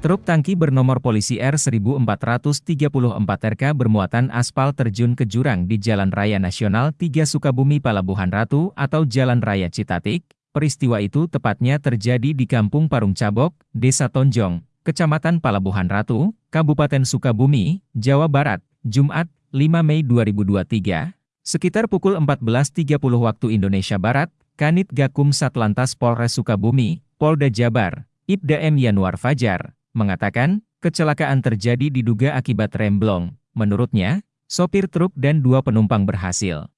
Truk tangki bernomor polisi R1434RK bermuatan aspal terjun ke jurang di Jalan Raya Nasional 3 Sukabumi Palabuhan Ratu atau Jalan Raya Citatik. Peristiwa itu tepatnya terjadi di Kampung Parung Cabok, Desa Tonjong, Kecamatan Palabuhan Ratu, Kabupaten Sukabumi, Jawa Barat, Jumat, 5 Mei 2023. Sekitar pukul 14.30 waktu Indonesia Barat, Kanit Gakum Satlantas Polres Sukabumi, Polda Jabar, Ibda M. Yanuar Fajar, mengatakan, kecelakaan terjadi diduga akibat remblong. Menurutnya, sopir truk dan dua penumpang berhasil.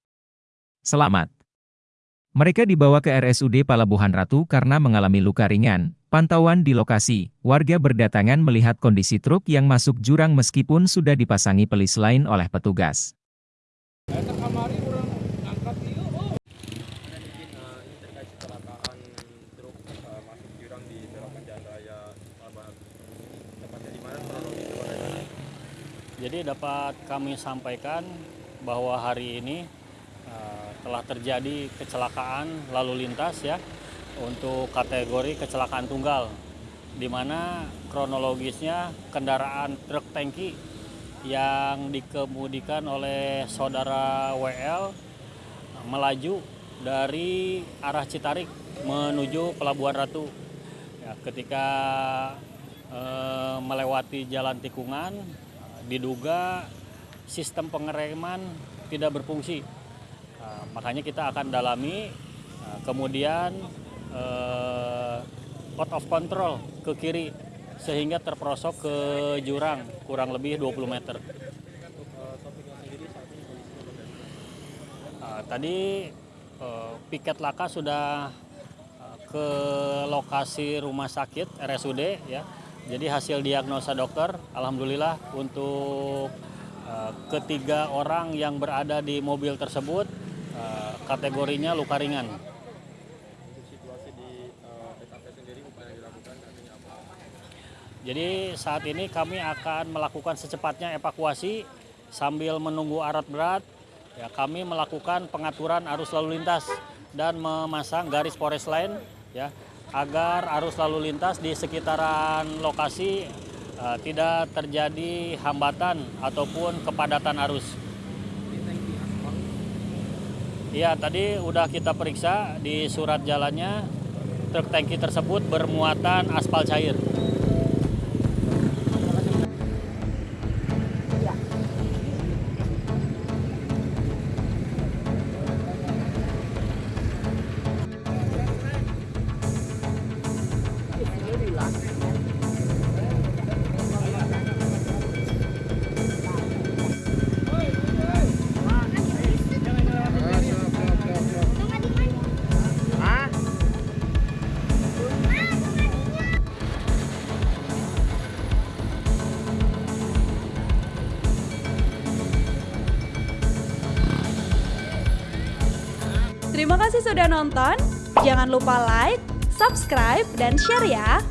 Selamat. Mereka dibawa ke RSUD Palabuhan Ratu karena mengalami luka ringan. Pantauan di lokasi, warga berdatangan melihat kondisi truk yang masuk jurang meskipun sudah dipasangi pelis lain oleh petugas. Jadi dapat kami sampaikan bahwa hari ini uh, telah terjadi kecelakaan lalu lintas ya untuk kategori kecelakaan tunggal di mana kronologisnya kendaraan truk tangki yang dikemudikan oleh saudara WL melaju dari arah Citarik menuju Pelabuhan Ratu. Ya, ketika eh, melewati jalan tikungan diduga sistem pengereman tidak berfungsi. Nah, makanya kita akan dalami, nah, kemudian eh, out of control ke kiri sehingga terperosok ke jurang kurang lebih 20 meter. Nah, tadi eh, piket laka sudah eh, ke lokasi rumah sakit RSUD ya jadi hasil diagnosa dokter, alhamdulillah untuk uh, ketiga orang yang berada di mobil tersebut uh, kategorinya luka ringan. Jadi saat ini kami akan melakukan secepatnya evakuasi sambil menunggu arat berat. Ya, kami melakukan pengaturan arus lalu lintas dan memasang garis polis lain ya agar arus lalu lintas di sekitaran lokasi uh, tidak terjadi hambatan ataupun kepadatan arus. Iya, tadi udah kita periksa di surat jalannya truk tangki tersebut bermuatan aspal cair. Terima kasih sudah nonton. Jangan lupa like, subscribe, dan share ya.